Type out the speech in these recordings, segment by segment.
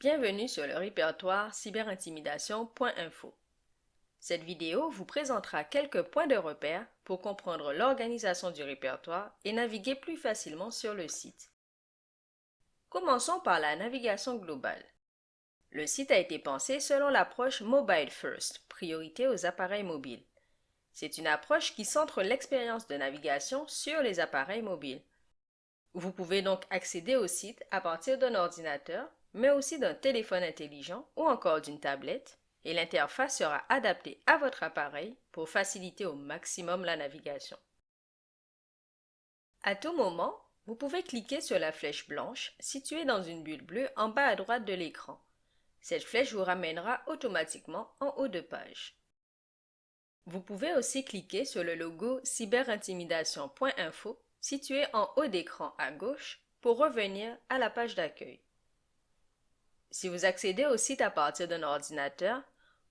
Bienvenue sur le répertoire cyberintimidation.info. Cette vidéo vous présentera quelques points de repère pour comprendre l'organisation du répertoire et naviguer plus facilement sur le site. Commençons par la navigation globale. Le site a été pensé selon l'approche Mobile First, priorité aux appareils mobiles. C'est une approche qui centre l'expérience de navigation sur les appareils mobiles. Vous pouvez donc accéder au site à partir d'un ordinateur mais aussi d'un téléphone intelligent ou encore d'une tablette, et l'interface sera adaptée à votre appareil pour faciliter au maximum la navigation. À tout moment, vous pouvez cliquer sur la flèche blanche située dans une bulle bleue en bas à droite de l'écran. Cette flèche vous ramènera automatiquement en haut de page. Vous pouvez aussi cliquer sur le logo cyberintimidation.info situé en haut d'écran à gauche pour revenir à la page d'accueil. Si vous accédez au site à partir d'un ordinateur,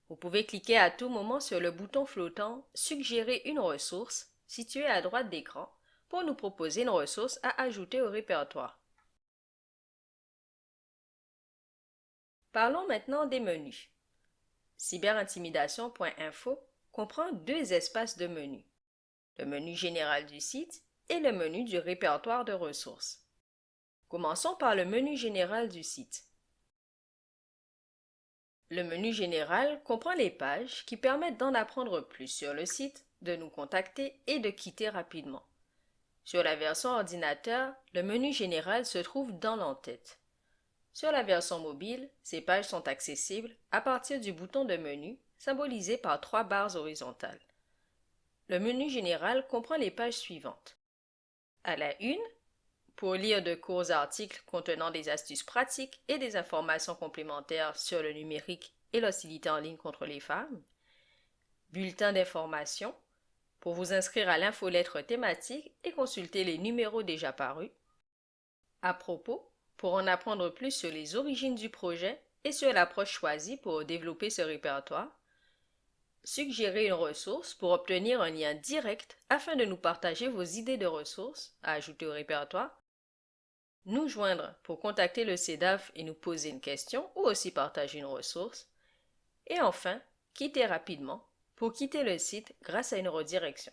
vous pouvez cliquer à tout moment sur le bouton flottant « Suggérer une ressource » situé à droite d'écran pour nous proposer une ressource à ajouter au répertoire. Parlons maintenant des menus. Cyberintimidation.info comprend deux espaces de menus, le menu général du site et le menu du répertoire de ressources. Commençons par le menu général du site. Le menu général comprend les pages qui permettent d'en apprendre plus sur le site, de nous contacter et de quitter rapidement. Sur la version ordinateur, le menu général se trouve dans l'entête. Sur la version mobile, ces pages sont accessibles à partir du bouton de menu symbolisé par trois barres horizontales. Le menu général comprend les pages suivantes. À la une, pour lire de courts articles contenant des astuces pratiques et des informations complémentaires sur le numérique et l'hostilité en ligne contre les femmes. Bulletin d'information pour vous inscrire à l'infolettre thématique et consulter les numéros déjà parus. À propos, pour en apprendre plus sur les origines du projet et sur l'approche choisie pour développer ce répertoire. Suggérer une ressource pour obtenir un lien direct afin de nous partager vos idées de ressources à ajouter au répertoire nous joindre pour contacter le CEDAF et nous poser une question ou aussi partager une ressource, et enfin, quitter rapidement pour quitter le site grâce à une redirection.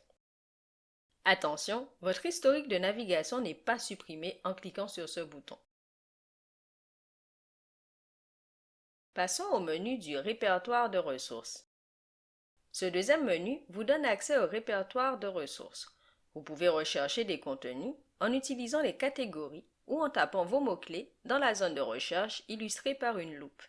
Attention, votre historique de navigation n'est pas supprimé en cliquant sur ce bouton. Passons au menu du répertoire de ressources. Ce deuxième menu vous donne accès au répertoire de ressources. Vous pouvez rechercher des contenus en utilisant les catégories ou en tapant vos mots-clés dans la zone de recherche illustrée par une loupe.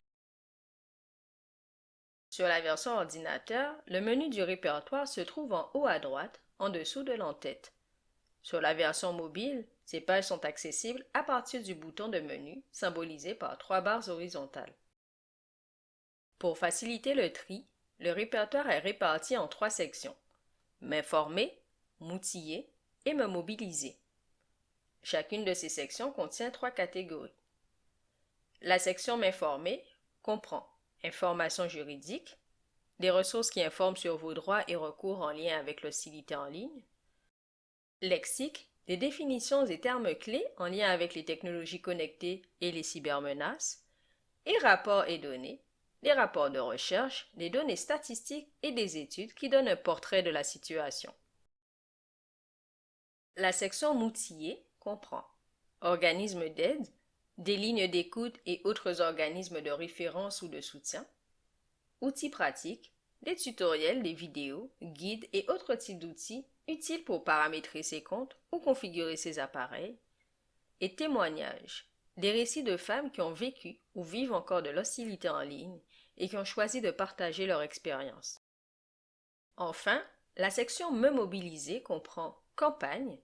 Sur la version ordinateur, le menu du répertoire se trouve en haut à droite, en dessous de l'entête. Sur la version mobile, ces pages sont accessibles à partir du bouton de menu symbolisé par trois barres horizontales. Pour faciliter le tri, le répertoire est réparti en trois sections. M'informer, m'outiller et me mobiliser. Chacune de ces sections contient trois catégories. La section M'informer comprend informations juridiques, des ressources qui informent sur vos droits et recours en lien avec l'hostilité en ligne, lexique, des définitions et termes clés en lien avec les technologies connectées et les cybermenaces, et rapports et données, des rapports de recherche, des données statistiques et des études qui donnent un portrait de la situation. La section Moutillé comprend. Organismes d'aide, des lignes d'écoute et autres organismes de référence ou de soutien, outils pratiques, des tutoriels, des vidéos, guides et autres types d'outils utiles pour paramétrer ses comptes ou configurer ses appareils, et témoignages, des récits de femmes qui ont vécu ou vivent encore de l'hostilité en ligne et qui ont choisi de partager leur expérience. Enfin, la section Me mobiliser comprend campagne,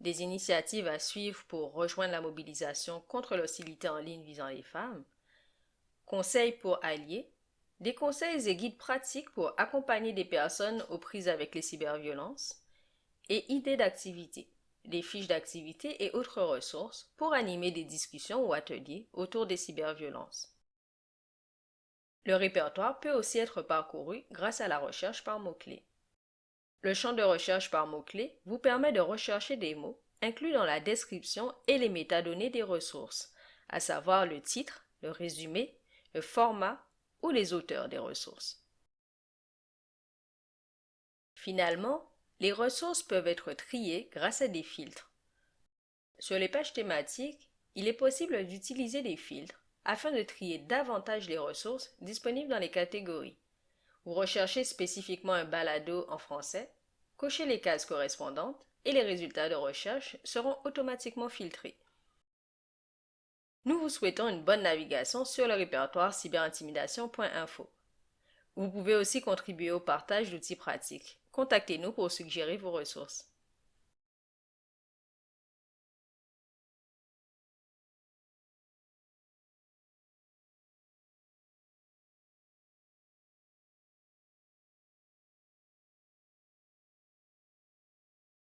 des initiatives à suivre pour rejoindre la mobilisation contre l'hostilité en ligne visant les femmes, conseils pour allier, des conseils et guides pratiques pour accompagner des personnes aux prises avec les cyberviolences, et idées d'activités, des fiches d'activités et autres ressources pour animer des discussions ou ateliers autour des cyberviolences. Le répertoire peut aussi être parcouru grâce à la recherche par mots-clés. Le champ de recherche par mots-clés vous permet de rechercher des mots inclus dans la description et les métadonnées des ressources, à savoir le titre, le résumé, le format ou les auteurs des ressources. Finalement, les ressources peuvent être triées grâce à des filtres. Sur les pages thématiques, il est possible d'utiliser des filtres afin de trier davantage les ressources disponibles dans les catégories. Vous recherchez spécifiquement un balado en français, cochez les cases correspondantes et les résultats de recherche seront automatiquement filtrés. Nous vous souhaitons une bonne navigation sur le répertoire cyberintimidation.info. Vous pouvez aussi contribuer au partage d'outils pratiques. Contactez-nous pour suggérer vos ressources.